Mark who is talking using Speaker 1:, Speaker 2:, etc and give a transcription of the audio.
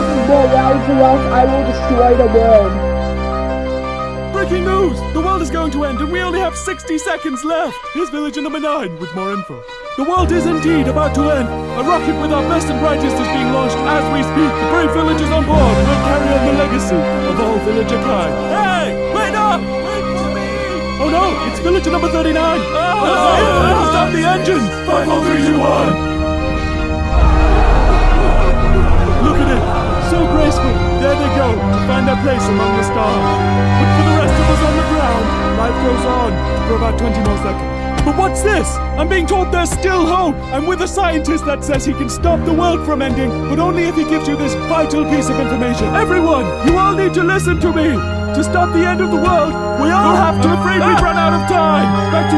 Speaker 1: more rounds or else I will destroy the world.
Speaker 2: Breaking news! The world is going to end and we only have 60 seconds left! Here's villager number 9 with more info. The world is indeed about to end. A rocket with our best and brightest is being launched as we speak. The brave villagers on board will carry on the legacy of all villager kind. Hey! Wait up! Wait for me! Oh no! It's villager number 39! Oh, no! Stop the engine! 5, 4, 3, 2, 1! Place among the stars. But for the rest of us on the ground, life goes on for about 20 more seconds. But what's this? I'm being told there's still hope! I'm with a scientist that says he can stop the world from ending, but only if he gives you this vital piece of information. Everyone, you all need to listen to me! To stop the end of the world, we all have to, afraid we've run out of time! Back